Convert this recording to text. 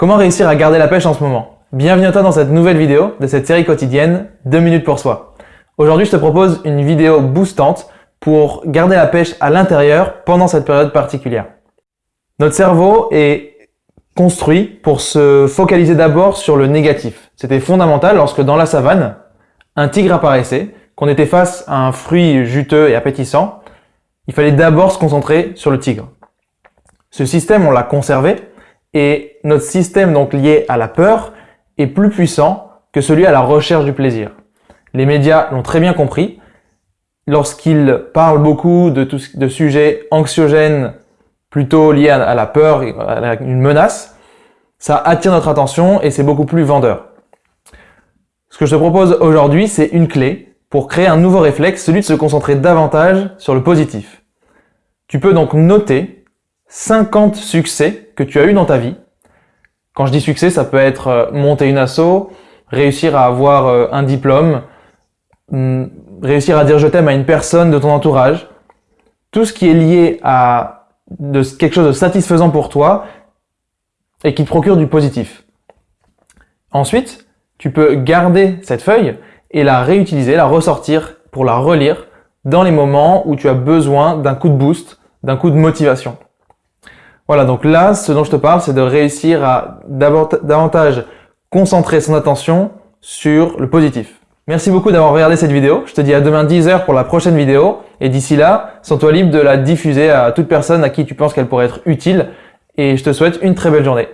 Comment réussir à garder la pêche en ce moment? Bienvenue à toi dans cette nouvelle vidéo de cette série quotidienne 2 minutes pour soi. Aujourd'hui, je te propose une vidéo boostante pour garder la pêche à l'intérieur pendant cette période particulière. Notre cerveau est construit pour se focaliser d'abord sur le négatif. C'était fondamental lorsque dans la savane, un tigre apparaissait, qu'on était face à un fruit juteux et appétissant, il fallait d'abord se concentrer sur le tigre. Ce système, on l'a conservé et notre système donc lié à la peur est plus puissant que celui à la recherche du plaisir. Les médias l'ont très bien compris. Lorsqu'ils parlent beaucoup de, sujets anxiogènes plutôt liés à, la peur, à une menace, ça attire notre attention et c'est beaucoup plus vendeur. Ce que je te propose aujourd'hui, c'est une clé pour créer un nouveau réflexe, celui de se concentrer davantage sur le positif. Tu peux donc noter 50 succès que tu as eu dans ta vie. Quand je dis succès, ça peut être euh, monter une asso, réussir à avoir euh, un diplôme, hmm, réussir à dire je t'aime à une personne de ton entourage. Tout ce qui est lié à quelque chose de satisfaisant pour toi et qui te procure du positif. Ensuite, tu peux garder cette feuille et la réutiliser, la ressortir pour la relire dans les moments où tu as besoin d'un coup de boost, d'un coup de motivation. Voilà, donc là, ce dont je te parle, c'est de réussir à davantage concentrer son attention sur le positif. Merci beaucoup d'avoir regardé cette vidéo. Je te dis à demain 10h pour la prochaine vidéo. Et d'ici là, sens-toi libre de la diffuser à toute personne à qui tu penses qu'elle pourrait être utile. Et je te souhaite une très belle journée.